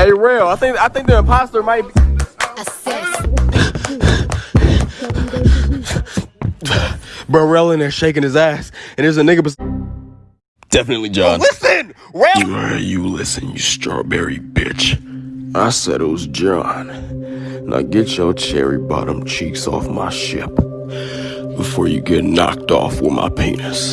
Hey, real. I think I think the imposter might. Be... Bro, Rel in there shaking his ass, and there's a nigga. Bes- Definitely John. listen, Rel. You, you listen, you strawberry bitch. I said it was John. Now get your cherry bottom cheeks off my ship before you get knocked off with my penis.